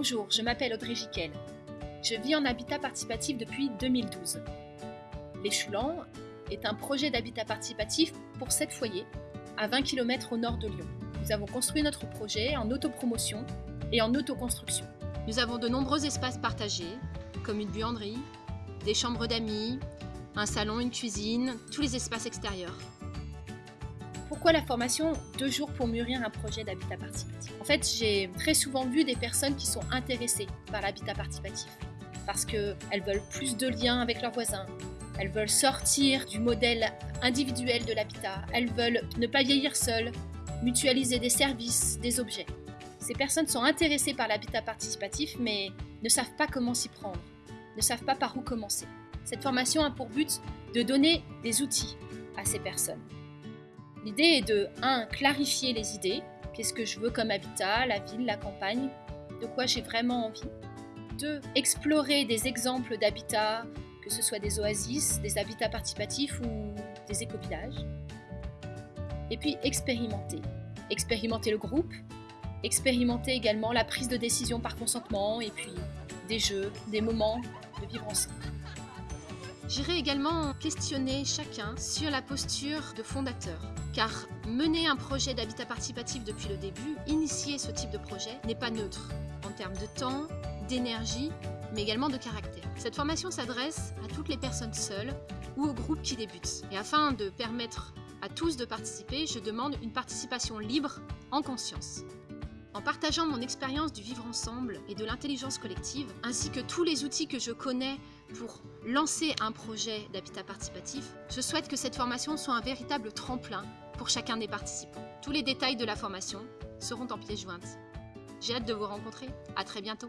Bonjour, je m'appelle Audrey Giquel. Je vis en habitat participatif depuis 2012. Les Choulans est un projet d'habitat participatif pour 7 foyers à 20 km au nord de Lyon. Nous avons construit notre projet en autopromotion et en autoconstruction. Nous avons de nombreux espaces partagés, comme une buanderie, des chambres d'amis, un salon, une cuisine, tous les espaces extérieurs. Pourquoi la formation Deux jours pour mûrir un projet d'habitat participatif? En fait, j'ai très souvent vu des personnes qui sont intéressées par l'habitat participatif parce qu'elles veulent plus de liens avec leurs voisins, elles veulent sortir du modèle individuel de l'habitat, elles veulent ne pas vieillir seules, mutualiser des services, des objets. Ces personnes sont intéressées par l'habitat participatif mais ne savent pas comment s'y prendre, ne savent pas par où commencer. Cette formation a pour but de donner des outils à ces personnes. L'idée est de 1. clarifier les idées, qu'est-ce que je veux comme habitat, la ville, la campagne, de quoi j'ai vraiment envie. 2. explorer des exemples d'habitats, que ce soit des oasis, des habitats participatifs ou des écopillages. Et puis expérimenter. Expérimenter le groupe, expérimenter également la prise de décision par consentement et puis des jeux, des moments de vivre ensemble. J'irai également questionner chacun sur la posture de fondateur, car mener un projet d'habitat participatif depuis le début, initier ce type de projet, n'est pas neutre en termes de temps, d'énergie, mais également de caractère. Cette formation s'adresse à toutes les personnes seules ou aux groupes qui débutent. Et afin de permettre à tous de participer, je demande une participation libre en conscience. En partageant mon expérience du vivre ensemble et de l'intelligence collective, ainsi que tous les outils que je connais pour lancer un projet d'habitat participatif, je souhaite que cette formation soit un véritable tremplin pour chacun des participants. Tous les détails de la formation seront en pièce jointe. J'ai hâte de vous rencontrer. À très bientôt.